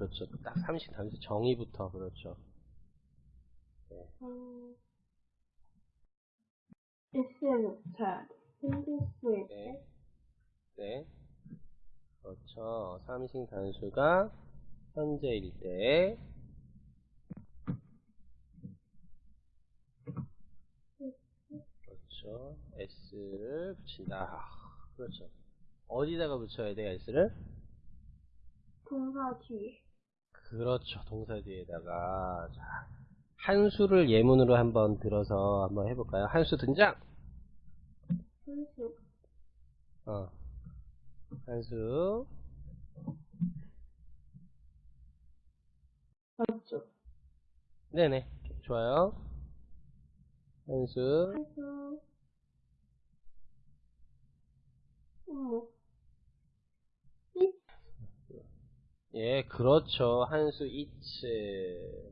그렇죠. 딱 삼식 단수 정의부터 그렇죠. 음, instead, 힌디스 네. 네. 그렇죠. 삼식 단수가 현재일 때 그렇죠. s를 붙인다. 아, 그렇죠. 어디다가 붙여야 돼요, s를? 동사 뒤에 그렇죠. 동사 뒤에다가 자, 한수를 예문으로 한번 들어서 한번 해볼까요? 한수 등장. 한수 어. 한수. 맞죠? 네네. 좋아요. 한수. 한수 예, 그렇죠. 한수 이츠.